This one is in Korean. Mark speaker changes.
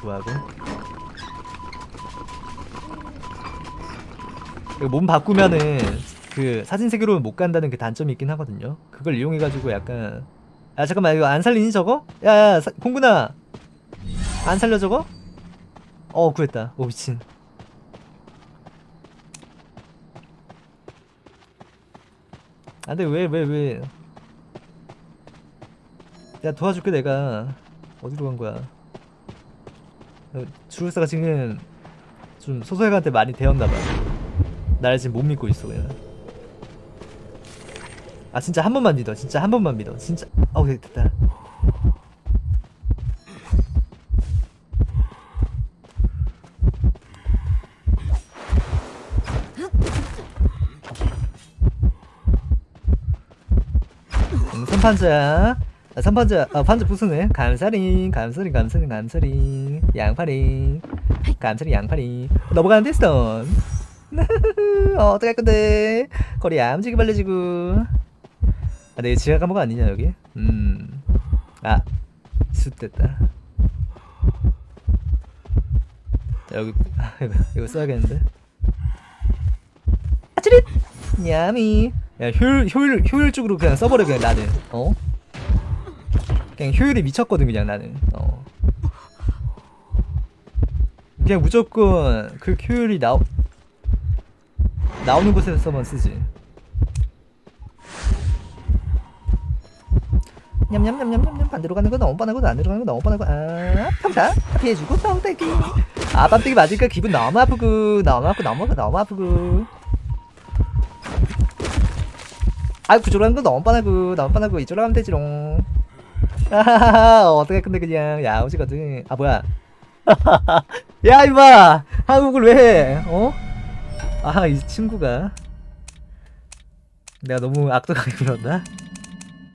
Speaker 1: 구하고. 이거 몸 바꾸면은 그 사진 세계로는 못 간다는 그 단점이 있긴 하거든요. 그걸 이용해가지고 약간 아 잠깐만 이거 안 살리니 저거? 야야 사- 공군아! 안 살려 저거? 어 구했다. 오 미친. 안돼 왜 왜 왜? 야 도와줄게 내가. 어디로 간 거야? 어, 주술사가 지금 좀 소설가한테 많이 되었나봐. 나를 지금 못 믿고 있어 그냥. 아 진짜 한 번만 믿어. 진짜 한 번만 믿어. 진짜. 어 그래 됐다. 응, 선판자 아, 선판자 아 판자 부수네. 감사링 감사링 감사링 감사링 양파링 감사링 양파링 넘어가는데 스톤 어, 어떡할 건데? 거리 얌지게 발려지고. 아 내가 지하 감옥 아니냐 여기? 음아 숫됐다. 자, 여기 아, 이거, 이거 써야겠는데? 아찌릿! 야미 야 효율 효율 효율적으로 그냥 써버려 그냥 나는. 어 그냥 효율이 미쳤거든 그냥 나는. 어. 그냥 무조건 그 효율이 나오 나오는 곳에서만 쓰지. 냠냠냠냠냠냠. 반대로 가는 거 너무 뻔하고 안으로 가는 거 너무 뻔하고. 아 평타. 피해주고 뻥때기 아 뻥때기 맞으니까 기분 너무 아프고. 너무 아프고 너무 아프고 너무 아프고. 아 그쪽으로 가는 거 너무 뻔하고 너무 뻔하고. 이쪽으로 가면 되지롱 어떻게 근데 그냥. 야오지거든 아 뭐야. 야 임마! 한국을 왜해? 어? 아 이 친구가. 내가 너무 악독하게 불렀나?